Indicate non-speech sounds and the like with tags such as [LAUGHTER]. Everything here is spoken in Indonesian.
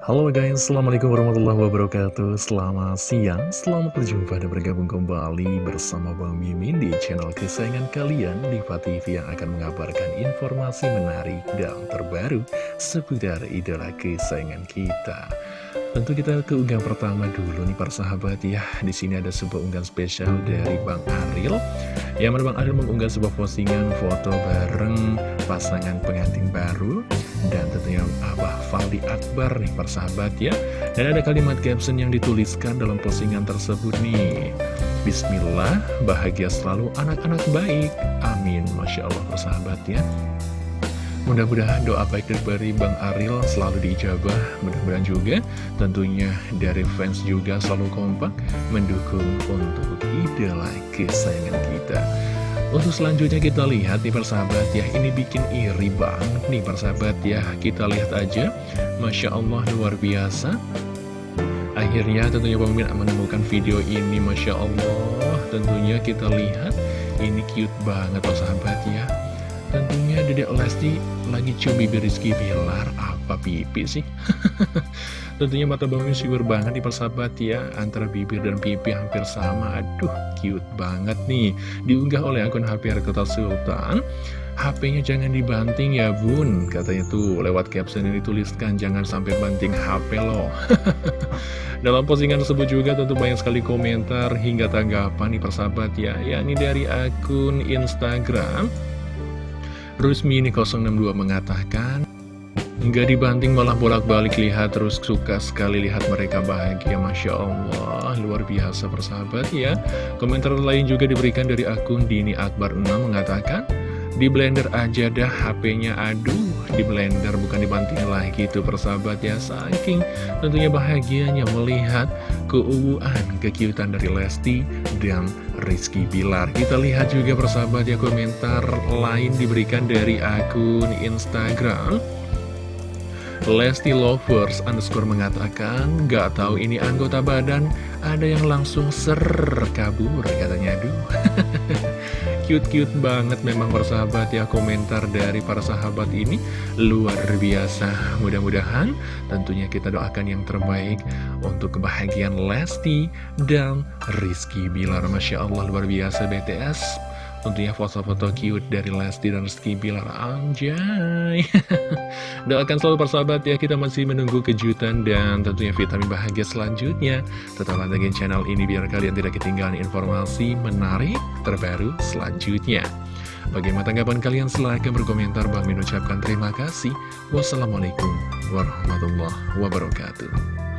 Halo guys, Assalamualaikum warahmatullahi wabarakatuh. Selamat siang, selamat berjumpa dan bergabung kembali bersama Bang Mimin di channel kesayangan kalian Diva TV yang akan mengabarkan informasi menarik dan terbaru seputar idola kesayangan kita Tentu kita ke unggahan pertama dulu nih para sahabat ya. Di sini ada sebuah unggahan spesial dari Bang Aril. Yang mana Bang Aril mengunggah sebuah postingan foto bareng pasangan pengantin baru dan tentunya Abah Faldi Akbar nih persahabat ya. Dan ada kalimat caption yang dituliskan dalam postingan tersebut nih. Bismillah, bahagia selalu anak-anak baik. Amin, Masya Allah persahabat ya Mudah-mudahan doa baik dari Bang Aril selalu diijabah Mudah-mudahan juga. Tentunya dari fans juga selalu kompak Mendukung untuk idola kesayangan kita. Untuk selanjutnya kita lihat nih persahabat ya Ini bikin iri banget nih persahabat ya. Kita lihat aja Masya Allah luar biasa. Akhirnya tentunya Bang Min menemukan video ini Masya Allah. Tentunya kita lihat Ini cute banget persahabat ya Tentunya Dedek Lesti lagi cumi Rizky Bilar Apa pipi sih? [LAUGHS] Tentunya mata bangnya syukur banget nih persahabat ya Antara bibir dan pipi hampir sama. Aduh cute banget nih. Diunggah oleh akun HP Rekota Sultan. HP-nya jangan dibanting ya bun. Katanya tuh lewat caption yang dituliskan Jangan sampai banting HP loh [LAUGHS] Dalam postingan tersebut juga tentu banyak sekali komentar Hingga tanggapan nih persahabat ya. Ya ini dari akun Instagram Rusmi ini 062 mengatakan Nggak dibanting malah bolak-balik lihat terus suka sekali lihat mereka bahagia. Masya Allah luar biasa persahabat ya. Komentar lain juga diberikan dari akun Dini Akbar 6 mengatakan Di blender aja dah HP-nya aduh di blender bukan dibanting lagi tuh persahabat ya. Saking tentunya bahagianya melihat keuuan kekiutan dari Lesti dan Rizky Bilar. Kita lihat juga persahabat ya komentar lain diberikan dari akun Instagram. Lesti Lovers underscore mengatakan Gak tahu ini anggota badan Ada yang langsung ser kabur katanya. Aduh [LAUGHS] Cute-cute banget memang persahabat ya Komentar dari para sahabat ini. Luar biasa. Mudah-mudahan tentunya kita doakan yang terbaik Untuk kebahagiaan Lesti dan Rizky Bilar. Masya Allah luar biasa BTS Tentunya foto-foto cute dari Lesti dan Rizky Bilar Anjay. [LAUGHS] Doakan selalu persahabat ya Kita masih menunggu kejutan dan tentunya vitamin bahagia selanjutnya. Tetap pantengin channel ini biar kalian tidak ketinggalan informasi menarik terbaru selanjutnya. Bagaimana tanggapan kalian? Silahkan berkomentar. Bang Min ucapkan terima kasih. Wassalamualaikum warahmatullahi wabarakatuh